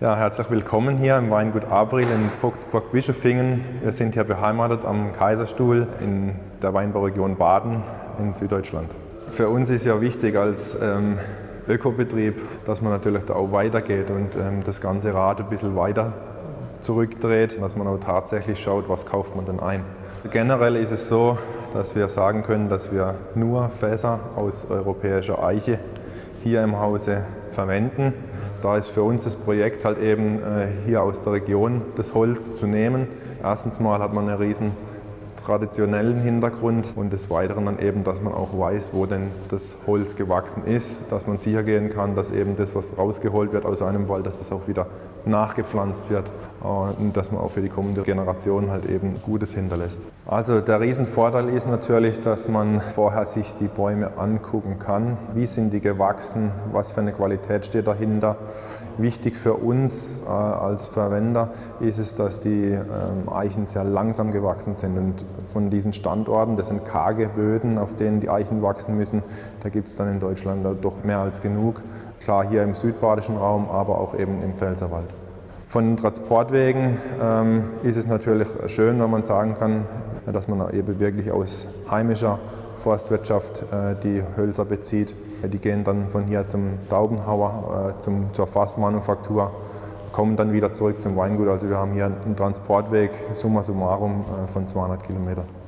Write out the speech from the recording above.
Ja, herzlich willkommen hier im Weingut Abril in Vogtsburg-Bischofingen. Wir sind hier beheimatet am Kaiserstuhl in der Weinbauregion Baden in Süddeutschland. Für uns ist ja wichtig als ähm, Ökobetrieb, dass man natürlich da auch weitergeht und ähm, das ganze Rad ein bisschen weiter zurückdreht, dass man auch tatsächlich schaut, was kauft man denn ein. Generell ist es so, dass wir sagen können, dass wir nur Fässer aus europäischer Eiche hier im Hause verwenden. Da ist für uns das Projekt halt eben äh, hier aus der Region das Holz zu nehmen. Erstens mal hat man einen riesen traditionellen Hintergrund und des Weiteren dann eben, dass man auch weiß, wo denn das Holz gewachsen ist, dass man sicher gehen kann, dass eben das, was rausgeholt wird aus einem Wald, dass das auch wieder nachgepflanzt wird und dass man auch für die kommende Generation halt eben Gutes hinterlässt. Also der Riesenvorteil ist natürlich, dass man vorher sich die Bäume angucken kann. Wie sind die gewachsen? Was für eine Qualität steht dahinter? Wichtig für uns äh, als Verwender ist es, dass die ähm, Eichen sehr langsam gewachsen sind und von diesen Standorten, das sind karge Böden, auf denen die Eichen wachsen müssen, da gibt es dann in Deutschland doch mehr als genug. Klar hier im südbadischen Raum, aber auch eben im Pfälzerwald. Von den Transportwegen ähm, ist es natürlich schön, wenn man sagen kann, dass man eben wirklich aus heimischer Forstwirtschaft äh, die Hölzer bezieht. Die gehen dann von hier zum Taubenhauer, äh, zum, zur Fassmanufaktur, kommen dann wieder zurück zum Weingut. Also wir haben hier einen Transportweg summa summarum äh, von 200 Kilometern.